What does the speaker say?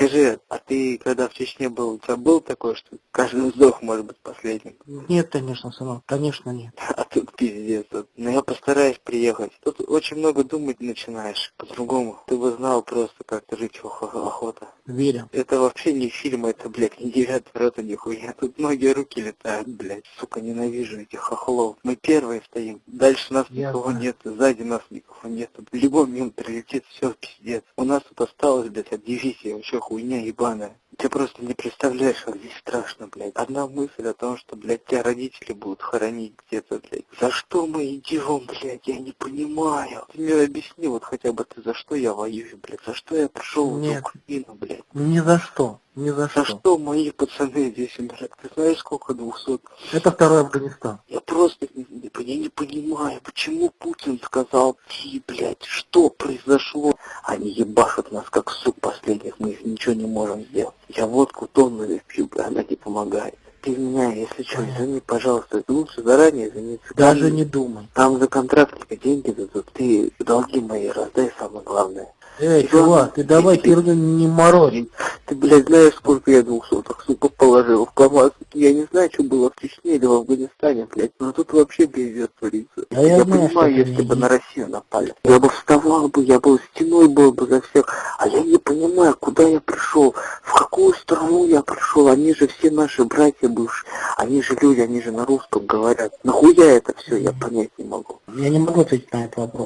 Скажи, а ты когда в Чечне был, у тебя был такое, что каждый вздох может быть последним? Нет, конечно, сынок, конечно нет. А тут пиздец. Вот. Но я постараюсь приехать. Тут очень много думать начинаешь по-другому. Ты бы знал просто, как жить ох- охота. Верю. Это вообще не фильм, это, блядь, не девятый рота, нихуя. Тут многие руки летают, блядь. Сука, ненавижу этих хохлов. Мы первые стоим. Дальше нас Я никого знаю. нет, сзади нас никого нет. Любой мимо прилетит, все, пиздец. У нас тут осталось, блядь, от дивизии вообще хуйня ебаная. Ты просто не представляешь, как здесь страшно, блядь. Одна мысль о том, что, блядь, тебя родители будут хоронить где-то, блядь. За что мы идем, блядь, я не понимаю. Ты мне объясни, вот хотя бы ты за что я воюю, блядь. За что я пришел в. Украину, блядь. Ни за что, ни за За что. что мои пацаны здесь умирают? Ты знаешь, сколько двухсот? Это второй Афганистан. Я просто не, не- я не понимаю, почему Путин сказал, ты, блядь, что произошло? Они ебашут нас, как сук последних, мы их ничего не можем сделать. Я водку тоннами пью, она не помогает. Ты меня, если что, извини, пожалуйста, лучше заранее извиниться. Даже Там- не думай. Там за контрактника деньги дадут, ты долги мои раздай, самое главное. Эй, чувак, ты давай херню не морозь. Ты, блядь, знаешь, сколько я двухсотых, сука, положил в КамАЗ? Я не знаю, что было в Чечне или в Афганистане, блядь, но тут вообще пиздец творится. Да я я знаю, понимаю, если бы на Россию напали. Я бы вставал бы, я бы стеной был бы за всех, а я не понимаю, куда я пришел, в какую страну я пришел, они же все наши братья бывшие, они же люди, они же на русском говорят. Нахуя это все, я понять не могу. Я не могу ответить на этот вопрос.